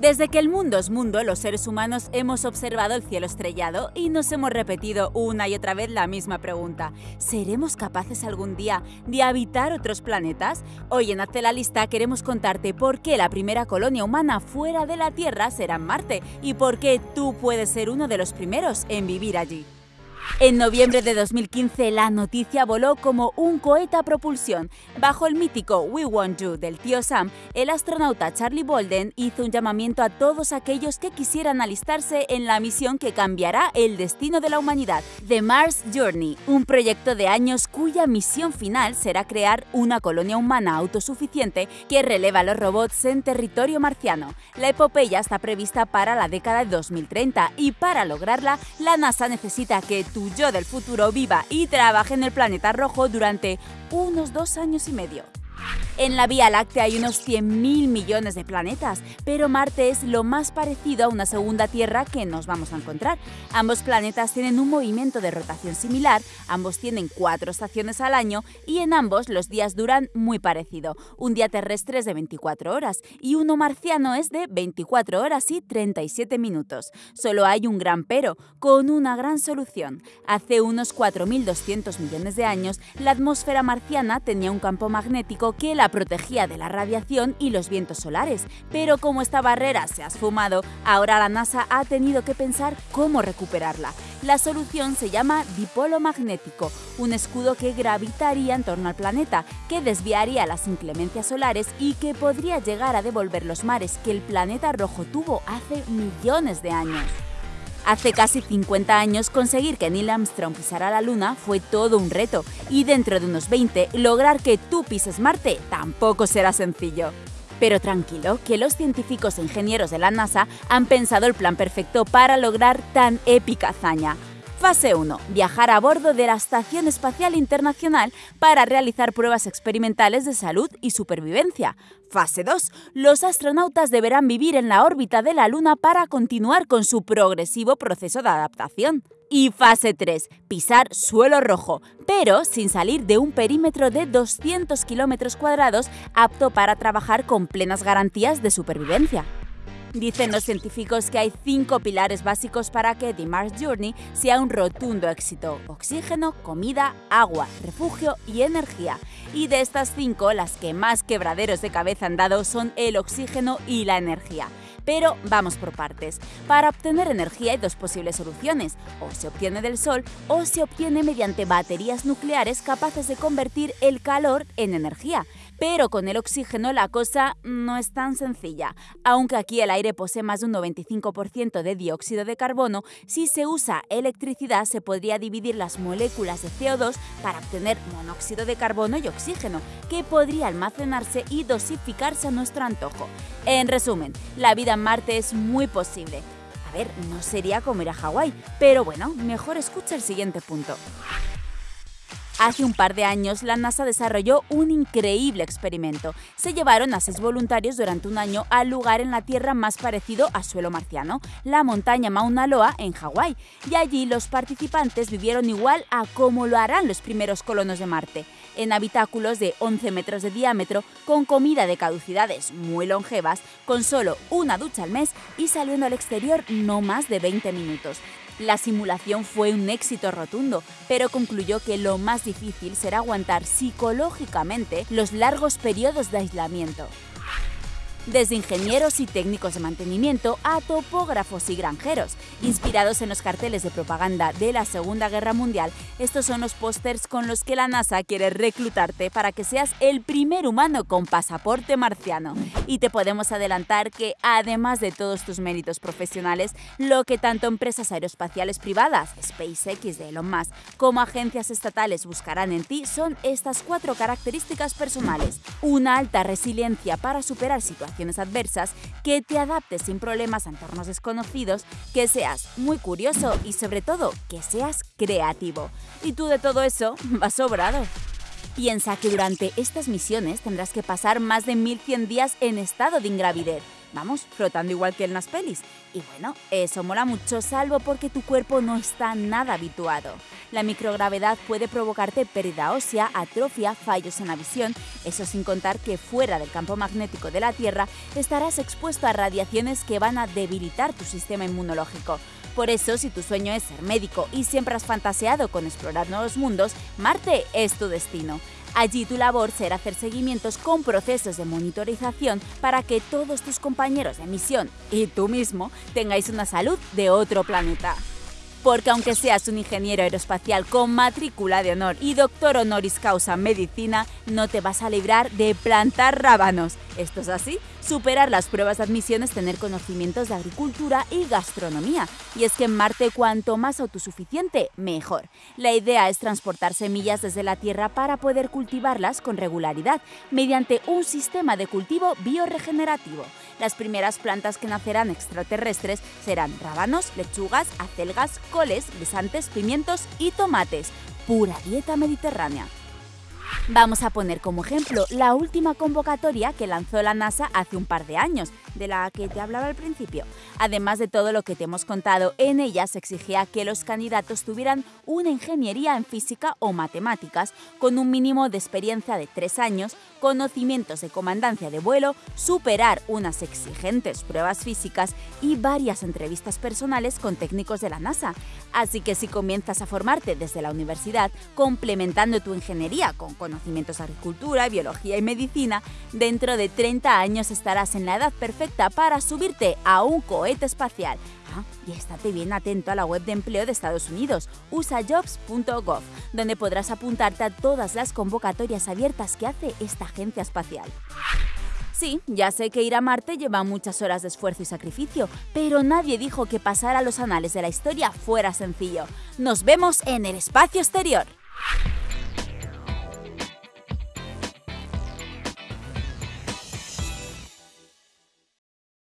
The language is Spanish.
Desde que el mundo es mundo, los seres humanos hemos observado el cielo estrellado y nos hemos repetido una y otra vez la misma pregunta. ¿Seremos capaces algún día de habitar otros planetas? Hoy en Hazte la Lista queremos contarte por qué la primera colonia humana fuera de la Tierra será en Marte y por qué tú puedes ser uno de los primeros en vivir allí. En noviembre de 2015 la noticia voló como un cohete a propulsión. Bajo el mítico We Want You del tío Sam, el astronauta Charlie Bolden hizo un llamamiento a todos aquellos que quisieran alistarse en la misión que cambiará el destino de la humanidad, The Mars Journey, un proyecto de años cuya misión final será crear una colonia humana autosuficiente que releva a los robots en territorio marciano. La epopeya está prevista para la década de 2030 y para lograrla la NASA necesita que tu yo del futuro viva y trabaje en el planeta rojo durante unos dos años y medio. En la Vía Láctea hay unos 100.000 millones de planetas, pero Marte es lo más parecido a una segunda Tierra que nos vamos a encontrar. Ambos planetas tienen un movimiento de rotación similar, ambos tienen cuatro estaciones al año y en ambos los días duran muy parecido. Un día terrestre es de 24 horas y uno marciano es de 24 horas y 37 minutos. Solo hay un gran pero, con una gran solución. Hace unos 4.200 millones de años, la atmósfera marciana tenía un campo magnético que la protegía de la radiación y los vientos solares, pero como esta barrera se ha esfumado, ahora la NASA ha tenido que pensar cómo recuperarla. La solución se llama dipolo magnético, un escudo que gravitaría en torno al planeta, que desviaría las inclemencias solares y que podría llegar a devolver los mares que el planeta rojo tuvo hace millones de años. Hace casi 50 años conseguir que Neil Armstrong pisara la Luna fue todo un reto y dentro de unos 20 lograr que tú pises Marte tampoco será sencillo. Pero tranquilo, que los científicos e ingenieros de la NASA han pensado el plan perfecto para lograr tan épica hazaña. Fase 1. Viajar a bordo de la Estación Espacial Internacional para realizar pruebas experimentales de salud y supervivencia. Fase 2. Los astronautas deberán vivir en la órbita de la Luna para continuar con su progresivo proceso de adaptación. Y fase 3. Pisar suelo rojo, pero sin salir de un perímetro de 200 kilómetros cuadrados apto para trabajar con plenas garantías de supervivencia. Dicen los científicos que hay cinco pilares básicos para que The Mars Journey sea un rotundo éxito. Oxígeno, comida, agua, refugio y energía. Y de estas cinco, las que más quebraderos de cabeza han dado son el oxígeno y la energía. Pero vamos por partes. Para obtener energía hay dos posibles soluciones. O se obtiene del sol o se obtiene mediante baterías nucleares capaces de convertir el calor en energía. Pero con el oxígeno la cosa no es tan sencilla. Aunque aquí el aire posee más de un 95% de dióxido de carbono, si se usa electricidad se podría dividir las moléculas de CO2 para obtener monóxido de carbono y oxígeno, que podría almacenarse y dosificarse a nuestro antojo. En resumen, la vida en Marte es muy posible. A ver, no sería como ir a Hawái, pero bueno, mejor escucha el siguiente punto. Hace un par de años, la NASA desarrolló un increíble experimento. Se llevaron a seis voluntarios durante un año al lugar en la Tierra más parecido a suelo marciano, la montaña Mauna Loa en Hawái, y allí los participantes vivieron igual a como lo harán los primeros colonos de Marte, en habitáculos de 11 metros de diámetro, con comida de caducidades muy longevas, con solo una ducha al mes y saliendo al exterior no más de 20 minutos. La simulación fue un éxito rotundo, pero concluyó que lo más difícil será aguantar psicológicamente los largos periodos de aislamiento desde ingenieros y técnicos de mantenimiento a topógrafos y granjeros. Inspirados en los carteles de propaganda de la Segunda Guerra Mundial, estos son los pósters con los que la NASA quiere reclutarte para que seas el primer humano con pasaporte marciano. Y te podemos adelantar que, además de todos tus méritos profesionales, lo que tanto empresas aeroespaciales privadas, SpaceX de Elon Musk, como agencias estatales buscarán en ti son estas cuatro características personales. Una alta resiliencia para superar situaciones adversas, que te adaptes sin problemas a entornos desconocidos, que seas muy curioso y sobre todo que seas creativo. Y tú de todo eso vas sobrado. Piensa que durante estas misiones tendrás que pasar más de 1100 días en estado de ingravidez Vamos, flotando igual que en las pelis. Y bueno, eso mola mucho, salvo porque tu cuerpo no está nada habituado. La microgravedad puede provocarte pérdida ósea, atrofia, fallos en la visión, eso sin contar que fuera del campo magnético de la Tierra estarás expuesto a radiaciones que van a debilitar tu sistema inmunológico. Por eso, si tu sueño es ser médico y siempre has fantaseado con explorar nuevos mundos, Marte es tu destino. Allí tu labor será hacer seguimientos con procesos de monitorización para que todos tus compañeros de misión y tú mismo tengáis una salud de otro planeta. Porque aunque seas un ingeniero aeroespacial con matrícula de honor y doctor honoris causa en medicina, no te vas a librar de plantar rábanos. Esto es así, superar las pruebas de admisión es tener conocimientos de agricultura y gastronomía. Y es que en Marte cuanto más autosuficiente, mejor. La idea es transportar semillas desde la Tierra para poder cultivarlas con regularidad, mediante un sistema de cultivo bioregenerativo. Las primeras plantas que nacerán extraterrestres serán rábanos, lechugas, acelgas, coles, guisantes, pimientos y tomates. Pura dieta mediterránea. Vamos a poner como ejemplo la última convocatoria que lanzó la NASA hace un par de años, de la que te hablaba al principio. Además de todo lo que te hemos contado, en ella se exigía que los candidatos tuvieran una ingeniería en física o matemáticas, con un mínimo de experiencia de tres años, conocimientos de comandancia de vuelo, superar unas exigentes pruebas físicas y varias entrevistas personales con técnicos de la NASA. Así que si comienzas a formarte desde la universidad, complementando tu ingeniería con conocimientos de agricultura, biología y medicina, dentro de 30 años estarás en la edad perfecta para subirte a un cohete espacial. Ah, y estate bien atento a la web de empleo de Estados Unidos, usajobs.gov, donde podrás apuntarte a todas las convocatorias abiertas que hace esta agencia espacial. Sí, ya sé que ir a Marte lleva muchas horas de esfuerzo y sacrificio, pero nadie dijo que pasar a los anales de la historia fuera sencillo. Nos vemos en el espacio exterior.